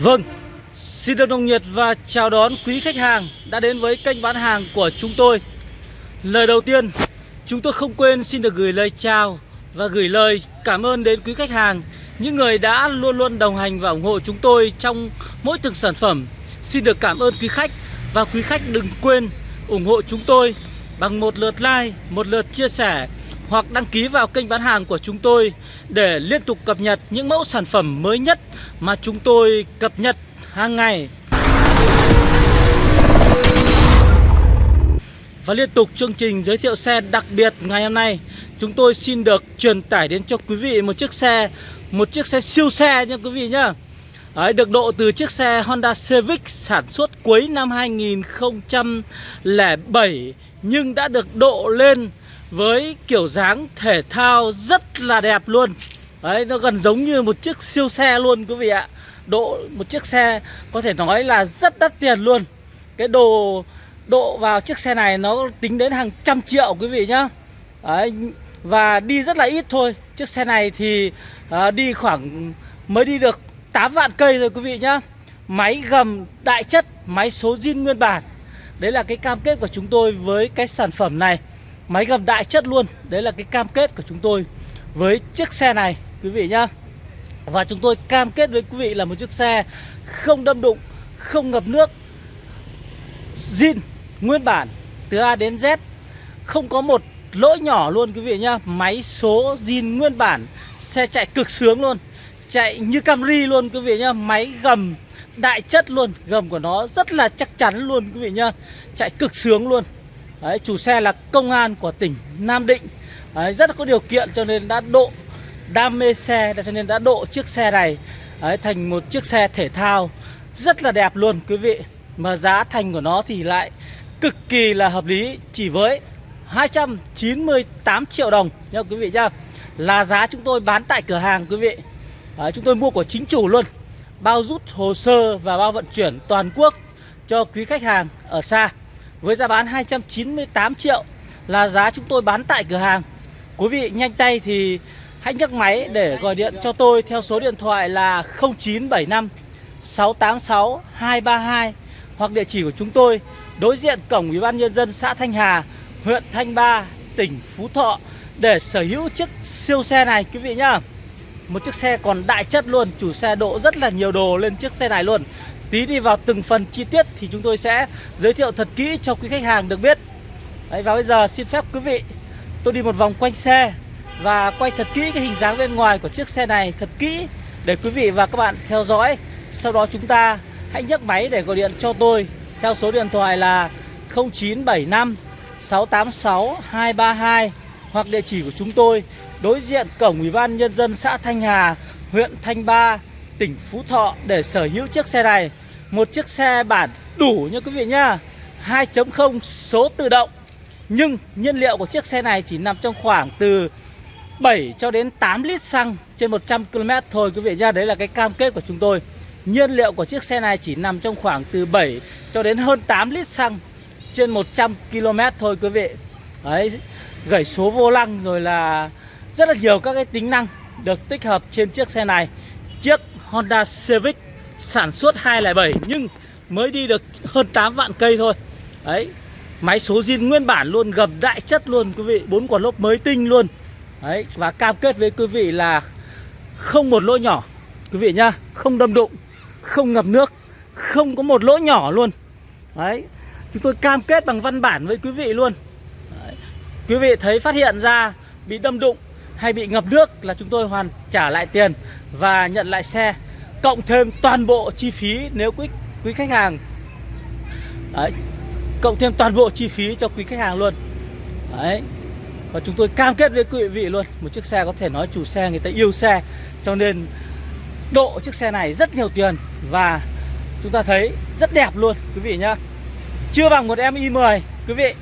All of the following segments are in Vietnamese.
Vâng, xin được nồng nhiệt và chào đón quý khách hàng đã đến với kênh bán hàng của chúng tôi. Lời đầu tiên, chúng tôi không quên xin được gửi lời chào và gửi lời cảm ơn đến quý khách hàng, những người đã luôn luôn đồng hành và ủng hộ chúng tôi trong mỗi từng sản phẩm. Xin được cảm ơn quý khách và quý khách đừng quên ủng hộ chúng tôi bằng một lượt like, một lượt chia sẻ hoặc đăng ký vào kênh bán hàng của chúng tôi để liên tục cập nhật những mẫu sản phẩm mới nhất mà chúng tôi cập nhật hàng ngày. Và liên tục chương trình giới thiệu xe đặc biệt ngày hôm nay Chúng tôi xin được truyền tải đến cho quý vị một chiếc xe Một chiếc xe siêu xe nha quý vị nhá Đấy, Được độ từ chiếc xe Honda Civic sản xuất cuối năm 2007 Nhưng đã được độ lên với kiểu dáng thể thao rất là đẹp luôn. Đấy, nó gần giống như một chiếc siêu xe luôn quý vị ạ. Độ một chiếc xe có thể nói là rất đắt tiền luôn. Cái đồ độ vào chiếc xe này nó tính đến hàng trăm triệu quý vị nhá. Đấy, Và đi rất là ít thôi. Chiếc xe này thì à, đi khoảng mới đi được 8 vạn cây rồi quý vị nhá. Máy gầm đại chất, máy số zin nguyên bản. Đấy là cái cam kết của chúng tôi với cái sản phẩm này. Máy gầm đại chất luôn. Đấy là cái cam kết của chúng tôi với chiếc xe này quý vị nhá. Và chúng tôi cam kết với quý vị là một chiếc xe không đâm đụng, không ngập nước zin nguyên bản từ A đến Z. Không có một lỗi nhỏ luôn quý vị nhá. Máy số zin nguyên bản Xe chạy cực sướng luôn Chạy như Camry luôn quý vị nhá. Máy gầm đại chất luôn Gầm của nó rất là chắc chắn luôn quý vị nhá. Chạy cực sướng luôn. Đấy, chủ xe là công an của tỉnh Nam Định. Đấy, rất là có điều kiện cho nên đã độ đam mê xe cho nên đã độ chiếc xe này Đấy, thành một chiếc xe thể thao rất là đẹp luôn quý vị. Mà giá thành của nó thì lại cực kỳ là hợp lý chỉ với 298 triệu đồng nha quý vị nhá là giá chúng tôi bán tại cửa hàng quý vị. Đấy, chúng tôi mua của chính chủ luôn. Bao rút hồ sơ và bao vận chuyển toàn quốc cho quý khách hàng ở xa với giá bán 298 triệu là giá chúng tôi bán tại cửa hàng Quý vị nhanh tay thì hãy nhấc máy để gọi điện cho tôi theo số điện thoại là 0975 686 232 hoặc địa chỉ của chúng tôi đối diện cổng Ủy ban nhân dân xã Thanh Hà, huyện Thanh Ba, tỉnh Phú Thọ để sở hữu chiếc siêu xe này quý vị nhá. Một chiếc xe còn đại chất luôn, chủ xe độ rất là nhiều đồ lên chiếc xe này luôn. Tí đi vào từng phần chi tiết thì chúng tôi sẽ giới thiệu thật kỹ cho quý khách hàng được biết. Đấy, và bây giờ xin phép quý vị tôi đi một vòng quanh xe và quay thật kỹ cái hình dáng bên ngoài của chiếc xe này thật kỹ để quý vị và các bạn theo dõi. Sau đó chúng ta hãy nhấc máy để gọi điện cho tôi theo số điện thoại là 0975 686 232 hoặc địa chỉ của chúng tôi đối diện cổng Ủy ban nhân dân xã Thanh Hà, huyện Thanh Ba, tỉnh Phú Thọ để sở hữu chiếc xe này. Một chiếc xe bản đủ nha quý vị nhá. 2.0 số tự động. Nhưng nhiên liệu của chiếc xe này chỉ nằm trong khoảng từ 7 cho đến 8 lít xăng trên 100 km thôi quý vị nhá. Đấy là cái cam kết của chúng tôi. Nhiên liệu của chiếc xe này chỉ nằm trong khoảng từ 7 cho đến hơn 8 lít xăng trên 100 km thôi quý vị Đấy, gãy số vô lăng rồi là rất là nhiều các cái tính năng được tích hợp trên chiếc xe này Chiếc Honda Civic sản xuất 207 nhưng mới đi được hơn 8 vạn cây thôi. Đấy, máy số zin nguyên bản luôn, gầm đại chất luôn quý vị bốn quả lốp mới tinh luôn. Đấy, và cam kết với quý vị là không một lỗ nhỏ Quý vị nhá, không đâm đụng không ngập nước không có một lỗ nhỏ luôn. Đấy chúng tôi cam kết bằng văn bản với quý vị luôn. Đấy. quý vị thấy phát hiện ra bị đâm đụng hay bị ngập nước là chúng tôi hoàn trả lại tiền và nhận lại xe cộng thêm toàn bộ chi phí nếu quý quý khách hàng. Đấy, cộng thêm toàn bộ chi phí cho quý khách hàng luôn. Đấy, và chúng tôi cam kết với quý vị luôn, một chiếc xe có thể nói chủ xe, người ta yêu xe, cho nên độ chiếc xe này rất nhiều tiền và chúng ta thấy rất đẹp luôn, quý vị nhá. Chưa bằng một em i10 quý vị.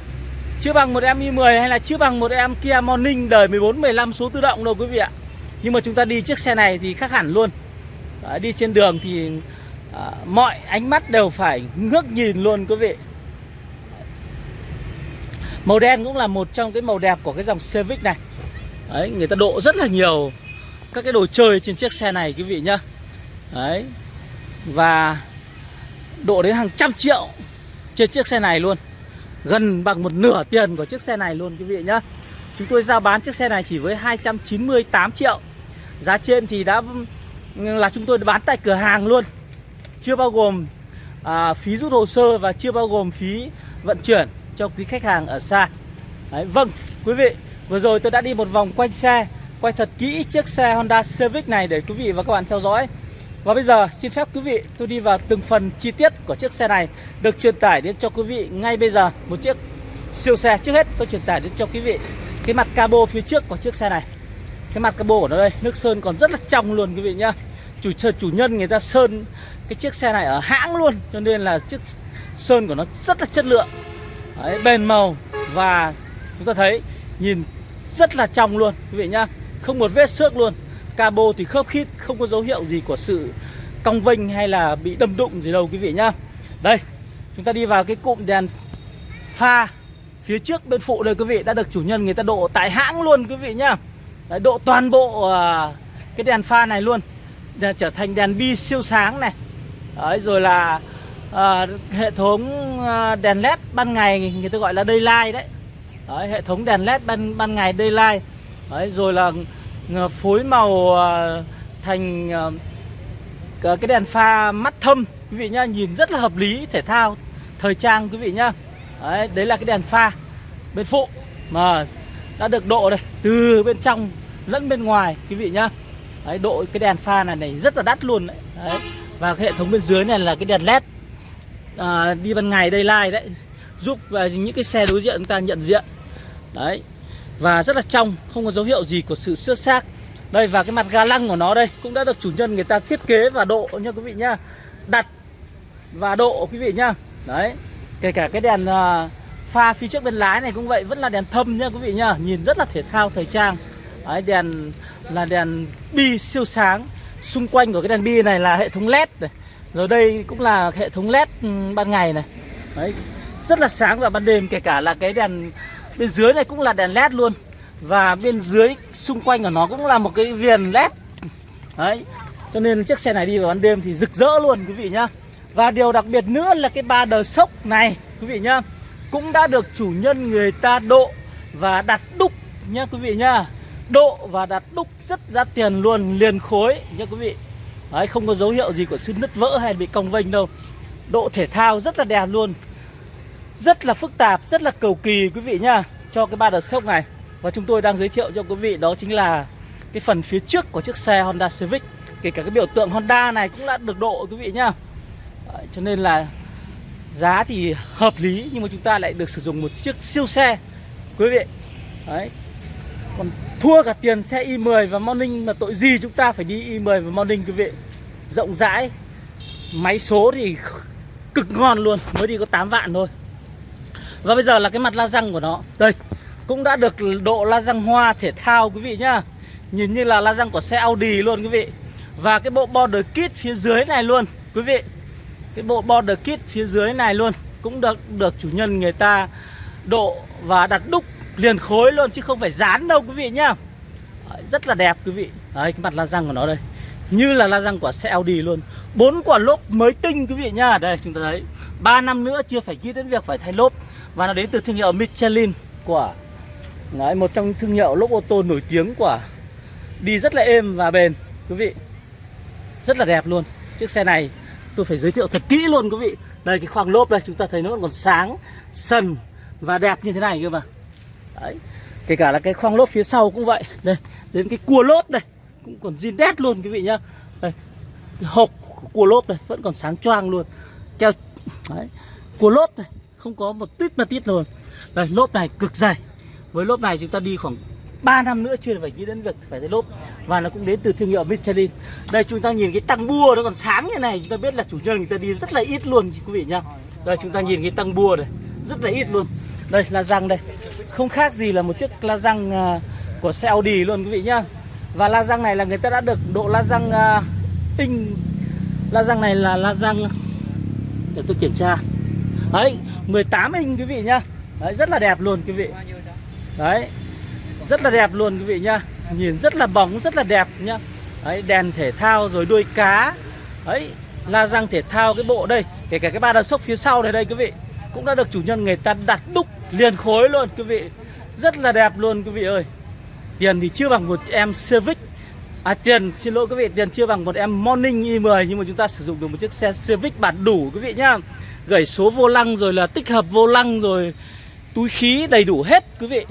Chưa bằng một em i10 hay là chưa bằng một em Kia Morning đời 14 15 số tự động đâu, quý vị ạ. Nhưng mà chúng ta đi chiếc xe này thì khác hẳn luôn. Đấy, đi trên đường thì à, mọi ánh mắt đều phải ngước nhìn luôn quý vị. Màu đen cũng là một trong cái màu đẹp của cái dòng Civic này. Đấy, người ta độ rất là nhiều các cái đồ chơi trên chiếc xe này quý vị nhá. Đấy Và độ đến hàng trăm triệu trên chiếc xe này luôn. Gần bằng một nửa tiền của chiếc xe này luôn quý vị nhá. Chúng tôi giao bán chiếc xe này chỉ với 298 triệu. Giá trên thì đã là chúng tôi bán tại cửa hàng luôn. Chưa bao gồm à, phí rút hồ sơ và chưa bao gồm phí vận chuyển cho quý khách hàng ở xa. Đấy, Vâng quý vị Vừa rồi tôi đã đi một vòng quanh xe Quay thật kỹ chiếc xe Honda Civic này để quý vị và các bạn theo dõi. Và bây giờ xin phép quý vị tôi đi vào từng phần chi tiết của chiếc xe này Được truyền tải đến cho quý vị ngay bây giờ. Một chiếc siêu xe Trước hết tôi truyền tải đến cho quý vị Cái mặt cabo phía trước của chiếc xe này. Cái mặt cabo của nó đây Nước sơn còn rất là trong luôn quý vị nhá. Chủ, chủ nhân người ta sơn cái chiếc xe này ở hãng luôn Cho nên là chiếc sơn của nó rất là chất lượng. Đấy, bền màu và chúng ta thấy nhìn rất là trong luôn quý vị nhá. Không một vết xước luôn. Cabo thì khớp khít không có dấu hiệu gì của sự cong vênh hay là bị đâm đụng gì đâu quý vị nhá. Đây chúng ta đi vào cái cụm đèn pha phía trước bên phụ đây quý vị đã được chủ nhân người ta độ tại hãng luôn quý vị nhá. Đấy, độ toàn bộ uh, cái đèn pha này luôn. Để trở thành đèn bi siêu sáng này. Đấy, rồi là à, hệ thống à, đèn led ban ngày người ta gọi là daylight đấy. Đấy, hệ thống đèn led ban ban ngày daylight. Đấy, rồi là à, phối màu thành cái đèn pha mắt thâm. Quý vị nhá nhìn rất là hợp lý thể thao thời trang quý vị nhá. Đấy, đấy là cái đèn pha bên phụ mà đã được độ đây từ bên trong lẫn bên ngoài quý vị nhá. Đấy, độ cái đèn pha này này rất là đắt luôn đấy, đấy. và cái hệ thống bên dưới này là cái đèn led à, đi ban ngày đây lai đấy giúp à, những cái xe đối diện chúng ta nhận diện. Đấy và rất là trong không có dấu hiệu gì của sự xước xác. Đây và cái mặt ga lăng của nó đây cũng đã được chủ nhân người ta thiết kế và độ nha quý vị nhá. Đặt và độ quý vị nhá. Đấy kể cả cái đèn à, pha phía trước bên lái này cũng vậy vẫn là đèn thâm nhá quý vị nhá. Nhìn rất là thể thao thời trang đấy, đèn là đèn bi siêu sáng. Xung quanh của cái đèn bi này là hệ thống led này. Rồi đây cũng là hệ thống led ừ, ban ngày này. Đấy, rất là sáng vào ban đêm, kể cả là cái đèn bên dưới này cũng là đèn led luôn. Và bên dưới, xung quanh của nó cũng là một cái viền led đấy, cho nên chiếc xe này đi vào ban đêm thì rực rỡ luôn, quý vị nhá. Và điều đặc biệt nữa là cái ba đờ sốc này, quý vị nhá, cũng đã được chủ nhân người ta độ và đặt đúc nhá, quý vị nhá độ và đặt đúc rất ra tiền luôn liền khối nha quý vị. Đấy không có dấu hiệu gì của sự nứt vỡ hay bị cong vênh đâu. Độ thể thao rất là đẹp luôn. Rất là phức tạp, rất là cầu kỳ quý vị nhá Cho cái ba đợt sốc này. Và chúng tôi đang giới thiệu cho quý vị đó chính là Cái phần phía trước của chiếc xe Honda Civic. Kể cả cái biểu tượng Honda này cũng đã được độ quý vị nhá. Đấy, Cho nên là giá thì hợp lý Nhưng mà chúng ta lại được sử dụng một chiếc siêu xe Quý vị. Đấy còn thua cả tiền xe i10 và Morning Mà tội gì chúng ta phải đi i10 và Morning, quý vị? Rộng rãi. Máy số thì cực ngon luôn, Mới đi có 8 vạn thôi. Và bây giờ là cái mặt la răng của nó. Đây, Cũng đã được độ la răng hoa thể thao, quý vị nhá. Nhìn như là la răng của xe Audi luôn, quý vị. Và cái bộ border kit phía dưới này luôn, Quý vị. Cái bộ border kit phía dưới này luôn, Cũng được được chủ nhân người ta độ và đặt đúc liền khối luôn Chứ không phải dán đâu quý vị nhá. Đấy, Rất là đẹp quý vị. Đấy cái mặt la răng của nó đây. Như là la răng của xe Audi luôn. Bốn quả lốp mới tinh quý vị nhá. Đây chúng ta thấy. 3 năm nữa chưa phải nghĩ đến việc phải thay lốp. Và nó đến từ thương hiệu Michelin của đấy, một trong thương hiệu lốp ô tô nổi tiếng của đi rất là êm và bền quý vị. Rất là đẹp luôn. Chiếc xe này tôi phải giới thiệu thật kỹ luôn quý vị. Đây cái khoang lốp đây chúng ta thấy nó còn sáng sần và đẹp như thế này cơ mà đấy. Kể cả là cái khoang lốp phía sau cũng vậy. Đây, đến cái cua lốp đây. Cũng còn zin đét luôn quý vị nhá. Đây, cái hộp của cua lốp đây vẫn còn sáng choang luôn. Keo đấy, cua lốp này, không có một tít mà tít luôn. Đây, lốp này cực dày. Với lốp này chúng ta đi khoảng 3 năm nữa chưa phải nghĩ đến việc phải thay lốp. Và nó cũng đến từ thương hiệu Michelin. Đây, chúng ta nhìn cái tăng bua nó còn sáng như này. Chúng ta biết là chủ nhân người ta đi rất là ít luôn, quý vị nhá. Đây, chúng ta nhìn cái tăng bua này rất là ít luôn. Đây là răng đây. Không khác gì là một chiếc la răng à, của xe Audi luôn quý vị nhá. Và la răng này là người ta đã được độ la răng uh, la răng này là la răng để tôi kiểm tra. Đấy 18 inch quý vị nhá. Đấy rất là đẹp luôn quý vị. Đấy rất là đẹp luôn quý vị nhá. Nhìn rất là bóng rất là đẹp nhá. Đấy đèn thể thao rồi đuôi cá. Đấy la răng thể thao cái bộ đây. Kể cả cái ba đa sốc phía sau này đây quý vị cũng đã được chủ nhân người ta đặt đúc liền khối luôn, quý vị. Rất là đẹp luôn, quý vị ơi. Tiền thì chưa bằng một em Civic. À tiền, xin lỗi quý vị, tiền chưa bằng một em Morning i10 nhưng mà chúng ta sử dụng được một chiếc xe Civic bản đủ, quý vị nhá. Gửi số vô lăng rồi là tích hợp vô lăng rồi, túi khí đầy đủ hết, quý vị.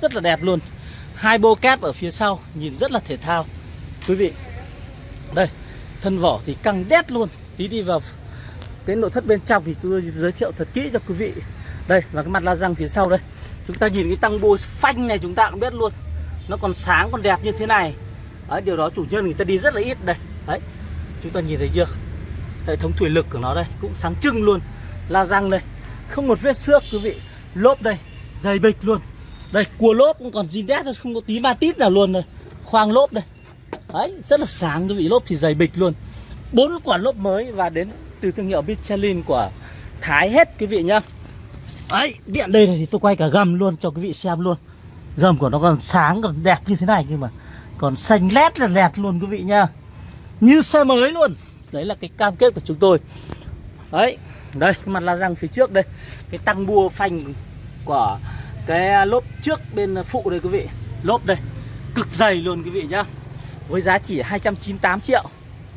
Rất là đẹp luôn. Hai bô kép ở phía sau, nhìn rất là thể thao. Quý vị, đây, thân vỏ thì căng đét luôn. Tí đi vào cái nội thất bên trong thì tôi giới thiệu thật kỹ cho quý vị. Đây là cái mặt la răng phía sau đây. Chúng ta nhìn cái tăng bô phanh này chúng ta cũng biết luôn. Nó còn sáng còn đẹp như thế này. Đấy, điều đó chủ nhân người ta đi rất là ít. Đây đấy. Chúng ta nhìn thấy chưa? Hệ thống thủy lực của nó đây cũng sáng trưng luôn. La răng đây. Không một vết xước quý vị. Lốp đây dày bịch luôn. Đây cua lốp cũng còn zin đét không có tí ma tít nào luôn rồi. Khoang lốp đây. Đấy rất là sáng quý vị. Lốp thì dày bịch luôn. Bốn quả lốp mới và đến từ thương hiệu Michelin của Thái hết, quý vị nhá. Đấy, điện đây này thì tôi quay cả gầm luôn cho quý vị xem luôn. Gầm của nó còn sáng, còn đẹp như thế này nhưng mà. Còn xanh lét là lẹt luôn, quý vị nhá. Như xe mới luôn. Đấy là cái cam kết của chúng tôi. Đấy, đây, cái mặt la răng phía trước đây. Cái tăng bua phanh của cái lốp trước bên phụ đây, quý vị. Lốp đây. Cực dày luôn, quý vị nhá. Với giá chỉ 298 triệu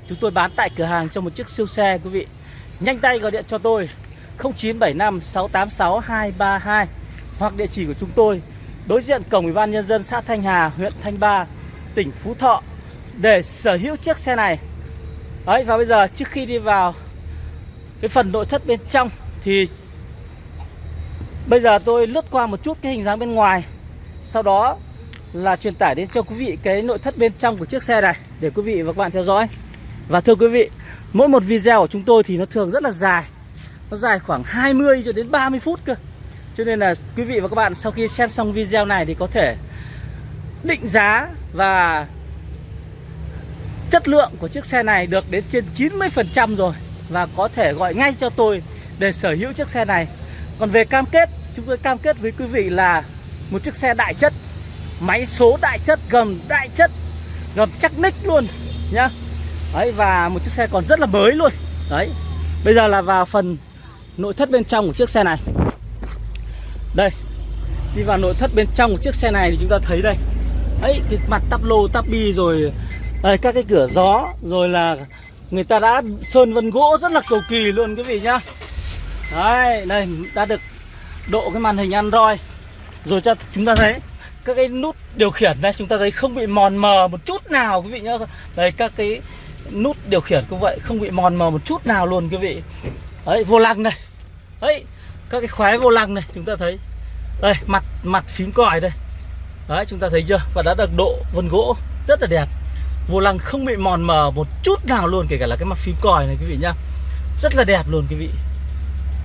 chúng tôi bán tại cửa hàng cho một chiếc siêu xe, quý vị. Nhanh tay gọi điện cho tôi 0975 686 232 hoặc địa chỉ của chúng tôi, đối diện cổng ủy ban nhân dân xã Thanh Hà, huyện Thanh Ba, tỉnh Phú Thọ, để sở hữu chiếc xe này. Đấy, và bây giờ trước khi đi vào cái phần nội thất bên trong thì bây giờ tôi lướt qua một chút cái hình dáng bên ngoài. Sau đó là truyền tải đến cho quý vị cái nội thất bên trong của chiếc xe này, để quý vị và các bạn theo dõi và thưa quý vị mỗi một video của chúng tôi thì nó thường rất là dài nó dài khoảng 20 cho đến 30 phút cơ cho nên là quý vị và các bạn sau khi xem xong video này thì có thể định giá và chất lượng của chiếc xe này được đến trên 90% rồi và có thể gọi ngay cho tôi để sở hữu chiếc xe này. Còn về cam kết, chúng tôi cam kết với quý vị là một chiếc xe đại chất, máy số đại chất, gầm đại chất, gầm chắc nick luôn nhá. Đấy và một chiếc xe còn rất là mới luôn. Đấy. Bây giờ là vào phần nội thất bên trong của chiếc xe này. Đây. Đi vào nội thất bên trong của chiếc xe này thì chúng ta thấy đây ấy cái mặt tắp lô tắp bi rồi đây, các cái cửa gió rồi là người ta đã sơn vân gỗ rất là cầu kỳ luôn quý vị nhá đấy đây đã được độ cái màn hình android rồi cho chúng ta thấy các cái nút điều khiển đây chúng ta thấy không bị mòn mờ một chút nào quý vị nhá đây các cái nút điều khiển cũng vậy, không bị mòn mờ một chút nào luôn quý vị. Đấy, vô lăng này đấy, các cái khóe vô lăng này, chúng ta thấy. Đây, mặt mặt phím còi đây. Đấy, chúng ta thấy chưa? Và đã được độ vân gỗ rất là đẹp. Vô lăng không bị mòn mờ một chút nào luôn, Kể cả là cái mặt phím còi này quý vị nhá. Rất là đẹp luôn quý vị.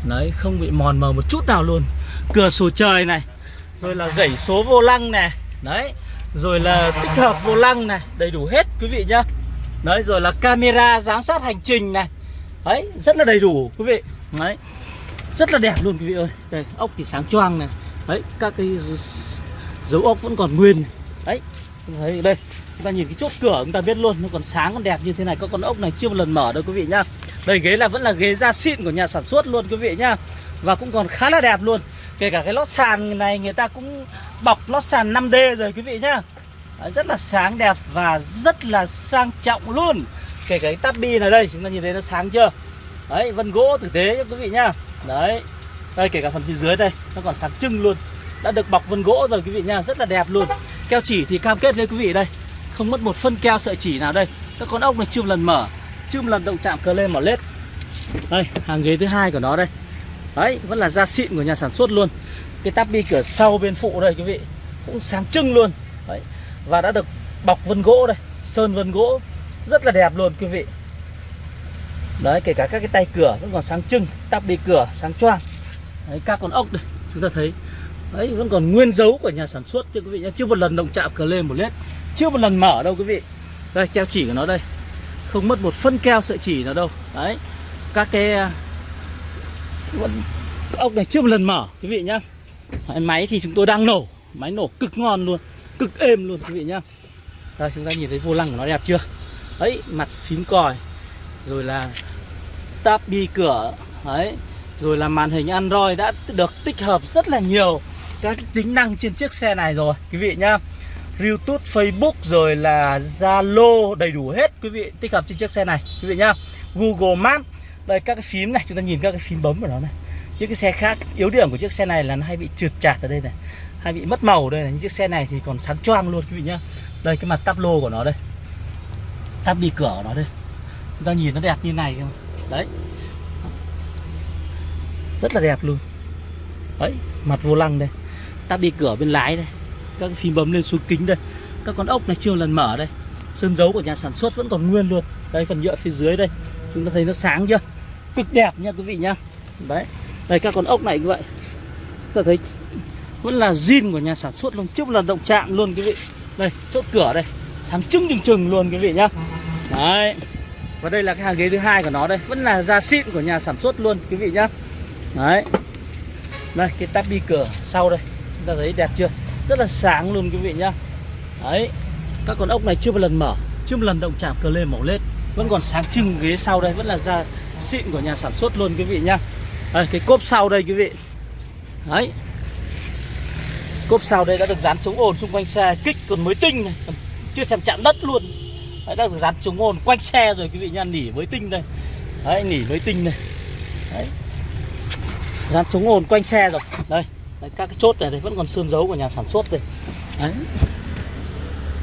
Đấy, không bị mòn mờ một chút nào luôn. Cửa sổ trời này, Rồi là gãy số vô lăng này. Đấy, Rồi là tích hợp vô lăng này, Đầy đủ hết quý vị nhá. Đấy, rồi là camera giám sát hành trình này. Đấy, rất là đầy đủ, quý vị. Đấy, Rất là đẹp luôn, quý vị ơi. Đây, ốc thì sáng choang này. Đấy, các cái dấu ốc vẫn còn nguyên đấy, thấy đây, chúng ta nhìn cái chốt cửa chúng ta biết luôn, nó còn sáng, còn đẹp như thế này. Có con ốc này chưa một lần mở đâu, quý vị nhá. Đây, ghế là vẫn là ghế da xịn của nhà sản xuất luôn, quý vị nhá. Và cũng còn khá là đẹp luôn. Kể cả cái lót sàn này, người ta cũng bọc lót sàn 5D rồi, quý vị nhá rất là sáng đẹp và rất là sang trọng luôn. Kể cả cái tabi này đây, chúng ta nhìn thấy nó sáng chưa? Đấy, vân gỗ tử tế cho quý vị nhá. Đấy, đây, kể cả phần phía dưới đây, nó còn sáng trưng luôn. Đã được bọc vân gỗ rồi quý vị nha rất là đẹp luôn. Keo chỉ thì cam kết với quý vị đây, không mất một phân keo sợi chỉ nào đây. Các con ốc này chưa một lần mở chưa một lần động chạm cờ lên mỏ lết. Đây, hàng ghế thứ hai của nó đây. Đấy, vẫn là da xịn của nhà sản xuất luôn. Cái tắp bi cửa sau bên phụ đây quý vị, cũng sáng trưng luôn. Đấy và đã được bọc vân gỗ đây, sơn vân gỗ. Rất là đẹp luôn quý vị. Đấy, kể cả các cái tay cửa vẫn còn sáng trưng, tắp đi cửa, sáng choang. Đấy, các con ốc đây, chúng ta thấy. Đấy, vẫn còn nguyên dấu của nhà sản xuất chứ quý vị nhé. Chưa một lần động chạm cửa lên một lết chưa một lần mở đâu quý vị. Đây, keo chỉ của nó đây. Không mất một phân keo sợi chỉ nào đâu. Đấy, các cái à, ốc này chưa một lần mở quý vị nhá. Máy thì chúng tôi đang nổ. Máy nổ cực ngon luôn cực êm luôn quý vị nhá. Đây chúng ta nhìn thấy vô lăng của nó đẹp chưa? Đấy mặt phím còi rồi là táp bi cửa đấy rồi là màn hình Android đã được tích hợp rất là nhiều các tính năng trên chiếc xe này rồi quý vị nhá. YouTube, Facebook rồi là Zalo đầy đủ hết quý vị tích hợp trên chiếc xe này quý vị nhá. Google Maps đây các cái phím này chúng ta nhìn các cái phím bấm của nó này. Những cái xe khác yếu điểm của chiếc xe này là nó hay bị trượt chạt ở đây này hay bị mất màu đây là những chiếc xe này thì còn sáng choang luôn quý vị nhá. Đây, cái mặt tắp lô của nó đây. Tắp đi cửa của nó đây. Chúng ta nhìn nó đẹp như này không? Đấy. Rất là đẹp luôn. Đấy, mặt vô lăng đây. Tắp đi cửa bên lái đây. Các phím bấm lên xuống kính đây. Các con ốc này chưa lần mở đây. Sơn dấu của nhà sản xuất vẫn còn nguyên luôn. Đây, phần nhựa phía dưới đây. Chúng ta thấy nó sáng chưa? Cực đẹp nha quý vị nhá. Đấy. Đây, các con ốc này như vậy. Chúng ta thấy vẫn là zin của nhà sản xuất luôn. Trước là động chạm luôn quý vị. Đây chốt cửa đây. Sáng trưng trừng trừng luôn quý vị nhá. Đấy. Và đây là cái hàng ghế thứ hai của nó đây. Vẫn là da xịn của nhà sản xuất luôn quý vị nhá. Đấy. Đây cái tabi bi cửa sau đây. Chúng ta thấy đẹp chưa? Rất là sáng luôn quý vị nhá. Đấy. Các con ốc này chưa một lần mở. Chưa một lần động chạm cờ lê màu lết. Vẫn còn sáng trưng ghế sau đây. Vẫn là da xịn của nhà sản xuất luôn quý vị nhá. Đây, cái cốp sau đây quý vị. Đấy cốp sau đây đã được dán chống ồn xung quanh xe kích còn mới tinh này. Chưa thèm chạm đất luôn. Đấy đã được dán chống ồn quanh xe rồi quý vị nha nỉ mới tinh đây. Đấy nỉ mới tinh này đấy. Dán chống ồn quanh xe rồi. Đây đấy, các cái chốt này đây vẫn còn sơn dấu của nhà sản xuất đây. Đấy.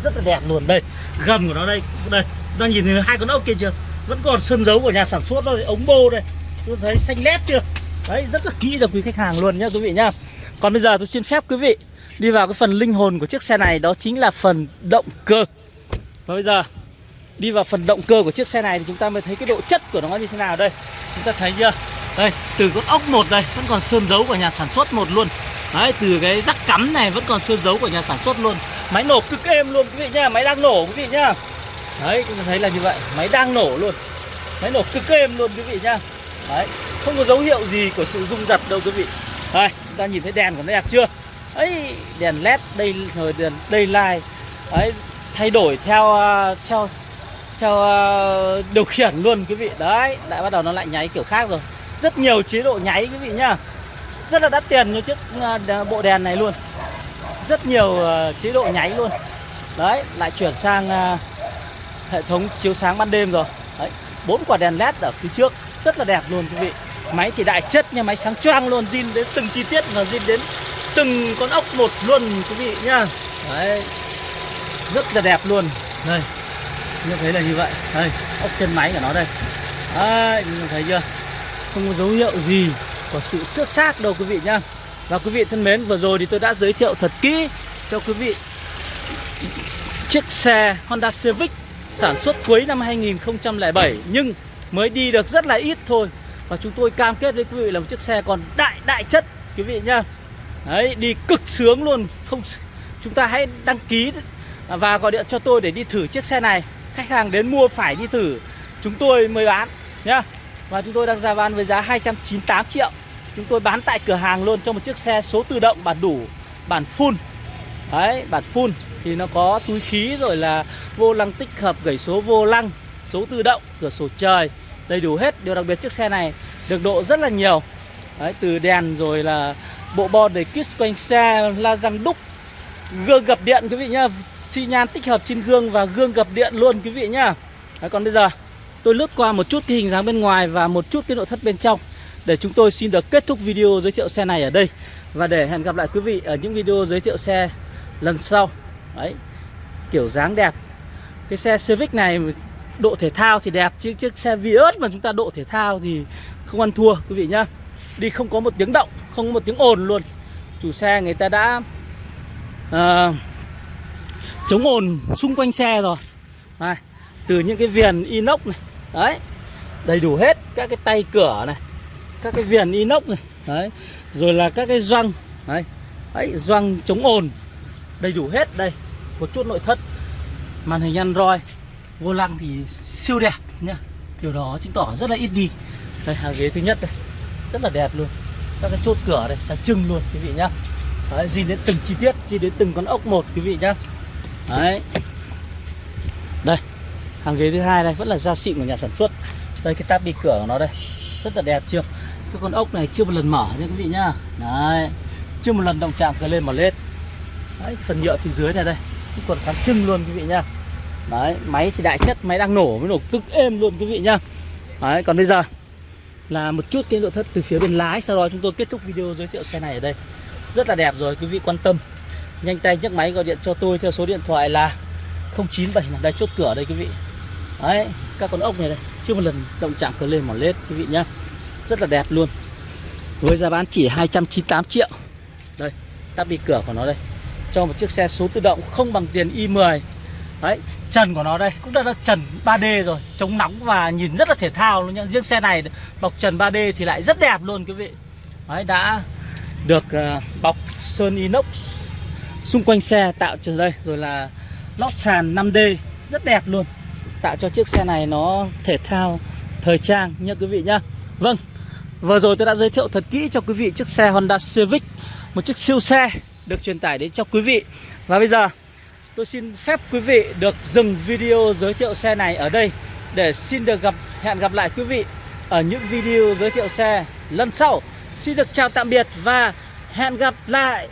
Rất là đẹp luôn. Đây gầm của nó đây. Đây đang nhìn thấy hai con ốc kia chưa? Vẫn còn sơn dấu của nhà sản xuất đây ống bô đây. Tôi thấy xanh lét chưa? Đấy rất là kỹ cho quý khách hàng luôn nhá quý vị nhá. Còn bây giờ tôi xin phép quý vị đi vào cái phần linh hồn của chiếc xe này, đó chính là phần động cơ. Và bây giờ, đi vào phần động cơ của chiếc xe này thì chúng ta mới thấy cái độ chất của nó như thế nào đây. Chúng ta thấy chưa? Đây, từ con ốc một đây, vẫn còn sơn dấu của nhà sản xuất một luôn. Đấy, từ cái rắc cắm này vẫn còn sơn dấu của nhà sản xuất luôn. Máy nổ cực êm luôn, quý vị nhá, máy đang nổ, quý vị nhá. Đấy, chúng ta thấy là như vậy, máy đang nổ luôn. Máy nổ cực êm luôn, quý vị nhá. Đấy, không có dấu hiệu gì của sự rung giật đâu, quý vị. Đây, chúng ta nhìn thấy đèn của nó đẹp chưa? Ấy, đèn led đây, rồi đèn đây lai. Ấy, thay đổi theo ờ, theo theo ờ, điều khiển luôn quý vị. Đấy lại bắt đầu nó lại nháy kiểu khác rồi. Rất nhiều chế độ nháy quý vị nhá. Rất là đắt tiền như chiếc ờ, bộ đèn này luôn. Rất nhiều chế độ nháy luôn. Đấy, lại chuyển sang hệ thống chiếu sáng ban đêm rồi. Đấy, bốn quả đèn led ở phía trước. Rất là đẹp luôn quý vị. Máy thì đại chất nha máy sáng choang luôn, zin đến từng chi tiết và zin đến từng con ốc một luôn, quý vị nhá. Đấy. Rất là đẹp luôn. Đây như thấy là như vậy. Đây, ốc chân máy của nó đây. Đấy nhìn thấy chưa? Không có dấu hiệu gì của sự xước xác đâu, quý vị nhá. Và quý vị thân mến, vừa rồi thì tôi đã giới thiệu thật kỹ cho quý vị chiếc xe Honda Civic sản xuất cuối năm 2007 nhưng mới đi được rất là ít thôi. Và chúng tôi cam kết với quý vị là một chiếc xe còn đại đại chất, quý vị nhá đấy, đi cực sướng luôn. Không, chúng ta hãy đăng ký và gọi điện cho tôi để đi thử chiếc xe này. Khách hàng đến mua phải đi thử. Chúng tôi mới bán, nhá. Và chúng tôi đang ra bán với giá 298 triệu. Chúng tôi bán tại cửa hàng luôn cho một chiếc xe số tự động, bản đủ, bản full. Đấy, bản full. Thì nó có túi khí rồi là vô lăng tích hợp gẩy số vô lăng, số tự động, cửa sổ trời. Đầy đủ hết. Điều đặc biệt chiếc xe này được độ rất là nhiều. Đấy, từ đèn rồi là bộ bo đầy kit quanh xe la răng đúc. Gương gập điện quý vị nhá. Xi nhan tích hợp trên gương và gương gập điện luôn quý vị nhá. Đấy, còn bây giờ tôi lướt qua một chút cái hình dáng bên ngoài và một chút cái nội thất bên trong để chúng tôi xin được kết thúc video giới thiệu xe này ở đây. Và để hẹn gặp lại quý vị ở những video giới thiệu xe lần sau. Đấy kiểu dáng đẹp. Cái xe Civic này độ thể thao thì đẹp chứ chiếc xe Vios mà chúng ta độ thể thao thì không ăn thua quý vị nhá đi không có một tiếng động không có một tiếng ồn luôn. Chủ xe người ta đã uh, chống ồn xung quanh xe rồi. Này, từ những cái viền inox này đấy đầy đủ hết các cái tay cửa này các cái viền inox này đấy rồi là các cái răng, đấy đấy răng chống ồn đầy đủ hết đây. Một chút nội thất màn hình android vô lăng thì siêu đẹp nhá. Kiểu đó chứng tỏ rất là ít đi. Đây hàng ghế thứ nhất đây rất là đẹp luôn. Các cái chốt cửa đây sáng trưng luôn, quý vị nhá. Đấy gì đến từng chi tiết gì đến từng con ốc một, quý vị nhá. Đấy. Đây, Hàng ghế thứ hai đây, vẫn là da xịn của nhà sản xuất. Đây, cái tab đi cửa của nó đây, Rất là đẹp chưa? Cái con ốc này chưa một lần mở nha, quý vị nhá. Đấy, Chưa một lần động chạm cửa lên mở lên Đấy phần nhựa phía dưới này đây Cũng còn sáng trưng luôn, quý vị nhá. Đấy, máy thì đại chất, Máy đang nổ mới nổ tức êm luôn, quý vị nhá. Đấy, còn bây giờ là một chút cái nội thất từ phía bên lái. Sau đó chúng tôi kết thúc video giới thiệu xe này ở đây. Rất là đẹp rồi, quý vị quan tâm. Nhanh tay nhấc máy gọi điện cho tôi theo số điện thoại là 097 là đây, chốt cửa đây, quý vị. Đấy, các con ốc này đây. Chưa một lần động chạm cờ lên mỏ lết, quý vị nhá. Rất là đẹp luôn. Với giá bán chỉ 298 triệu. Đây, tắp đi cửa của nó đây. Cho một chiếc xe số tự động không bằng tiền i10 đấy trần của nó đây cũng đã là trần 3D rồi chống nóng và nhìn rất là thể thao luôn nhá. Riêng xe này bọc trần 3D thì lại rất đẹp luôn quý vị. Đấy đã được uh, bọc sơn inox xung quanh xe tạo trở đây rồi là lót sàn 5D rất đẹp luôn. Tạo cho chiếc xe này nó thể thao thời trang nha quý vị nhá. Vâng vừa rồi tôi đã giới thiệu thật kỹ cho quý vị chiếc xe Honda Civic một chiếc siêu xe được truyền tải đến cho quý vị. Và bây giờ tôi xin phép quý vị được dừng video giới thiệu xe này ở đây để xin được gặp, hẹn gặp lại quý vị ở những video giới thiệu xe lần sau. Xin được chào tạm biệt và hẹn gặp lại.